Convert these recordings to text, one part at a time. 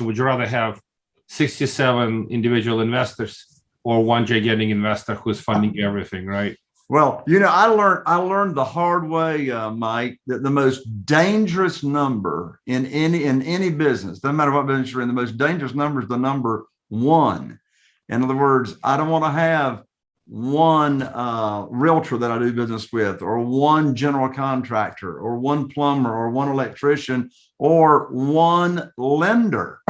Would you rather have 67 individual investors or one gigantic investor who's funding everything, right? Well, you know, I learned I learned the hard way, uh, Mike, that the most dangerous number in any in any business, doesn't matter what business you're in, the most dangerous number is the number one. In other words, I don't want to have one uh, realtor that I do business with, or one general contractor, or one plumber, or one electrician, or one lender.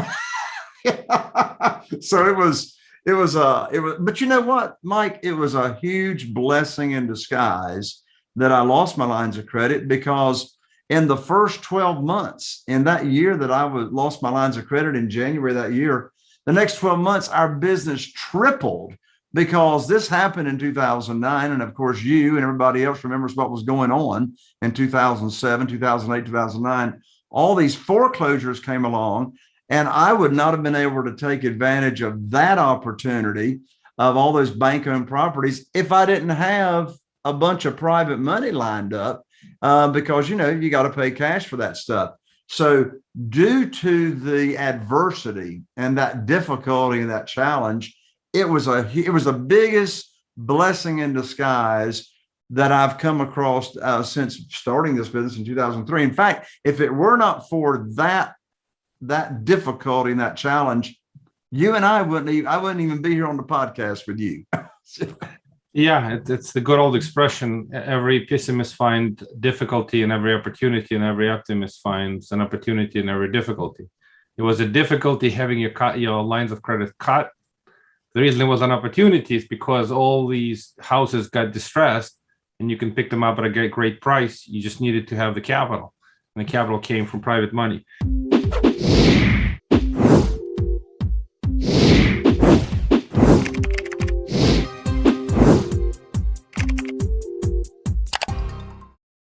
so it was it was a it was but you know what mike it was a huge blessing in disguise that i lost my lines of credit because in the first 12 months in that year that i was lost my lines of credit in january that year the next 12 months our business tripled because this happened in 2009 and of course you and everybody else remembers what was going on in 2007 2008 2009 all these foreclosures came along and I would not have been able to take advantage of that opportunity of all those bank owned properties if I didn't have a bunch of private money lined up uh, because, you know, you got to pay cash for that stuff. So due to the adversity and that difficulty and that challenge, it was a it was the biggest blessing in disguise that I've come across uh, since starting this business in 2003. In fact, if it were not for that that difficulty and that challenge, you and I wouldn't even, I wouldn't even be here on the podcast with you. yeah, it, it's the good old expression. Every pessimist finds difficulty in every opportunity and every optimist finds an opportunity in every difficulty. It was a difficulty having your, cut, your lines of credit cut. The reason it was an opportunity is because all these houses got distressed and you can pick them up at a great, great price. You just needed to have the capital and the capital came from private money.